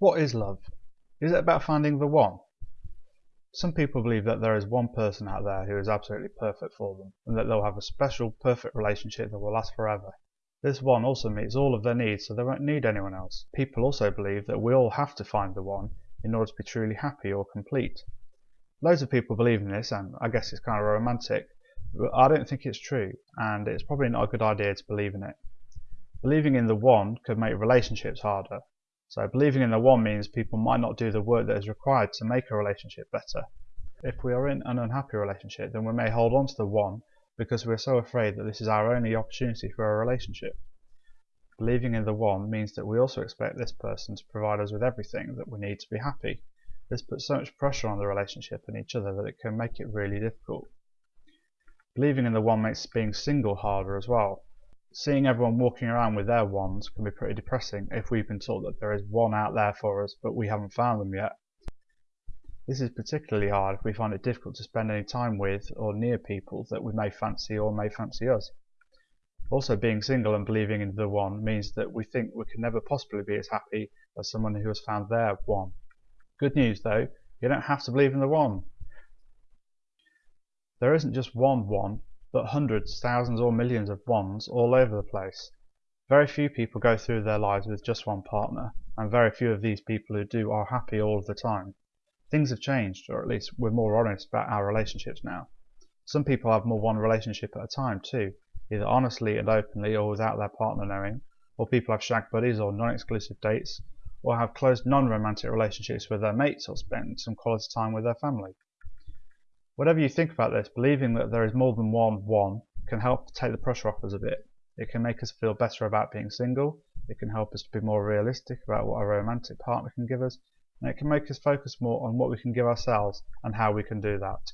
What is love? Is it about finding the one? Some people believe that there is one person out there who is absolutely perfect for them, and that they'll have a special, perfect relationship that will last forever. This one also meets all of their needs, so they won't need anyone else. People also believe that we all have to find the one in order to be truly happy or complete. Loads of people believe in this, and I guess it's kind of romantic, but I don't think it's true, and it's probably not a good idea to believe in it. Believing in the one could make relationships harder, so believing in the one means people might not do the work that is required to make a relationship better. If we are in an unhappy relationship, then we may hold on to the one because we are so afraid that this is our only opportunity for a relationship. Believing in the one means that we also expect this person to provide us with everything that we need to be happy. This puts so much pressure on the relationship and each other that it can make it really difficult. Believing in the one makes being single harder as well seeing everyone walking around with their wands can be pretty depressing if we've been told that there is one out there for us but we haven't found them yet. This is particularly hard if we find it difficult to spend any time with or near people that we may fancy or may fancy us. Also being single and believing in the one means that we think we can never possibly be as happy as someone who has found their one. Good news though, you don't have to believe in the one. There isn't just one one, but hundreds, thousands or millions of ones all over the place. Very few people go through their lives with just one partner, and very few of these people who do are happy all of the time. Things have changed, or at least we're more honest about our relationships now. Some people have more one relationship at a time too, either honestly and openly or without their partner knowing, or people have shag buddies or non-exclusive dates, or have close non-romantic relationships with their mates or spend some quality time with their family. Whatever you think about this, believing that there is more than one one can help take the pressure off us a bit. It can make us feel better about being single, it can help us to be more realistic about what a romantic partner can give us, and it can make us focus more on what we can give ourselves and how we can do that.